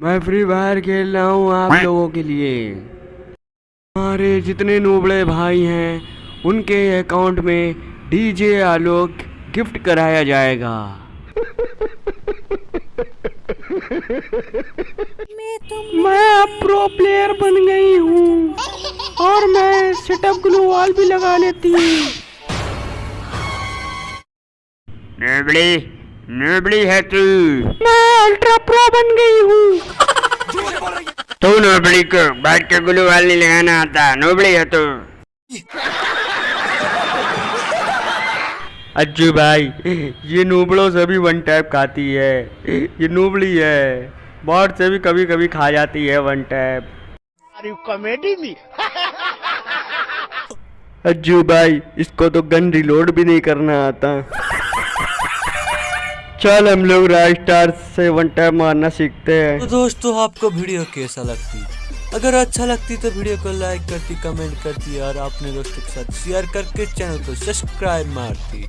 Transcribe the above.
मैं free fire खेल रहा हूँ आप लोगों के लिए। हमारे जितने नूबड़े भाई हैं उनके अकाउंट में डीजे आलोक गिफ्ट कराया जाएगा। मैं अब प्रो प्लेयर बन गई हूँ और मैं सेटअप ग्लू वॉल भी लगा लेती हूँ। नूबड़ी नूबड़ी है तू। मैं अल्ट्रा प्रो बन गई तू नोबड़ी को बैठ के ग्लू वाल नहीं लगाना आता नोबड़ी है तू अज्जू भाई ये नूबड़ों से भी वन टैप खाती है ये नूबड़ी है बॉट से भी कभी कभी खा जाती है वन टैप। कॉमेडी में? अज्जू भाई इसको तो गन रिलोड भी नहीं करना आता। चल हम लोग राजस्टार से वन टाइम मारना सीखते हैं। तो दोस्तों, आपको वीडियो कैसा लगती? अगर अच्छा लगती तो वीडियो को लाइक करती कमेंट करती और अपने दोस्तों के साथ शेयर करके चैनल को सब्सक्राइब मारती।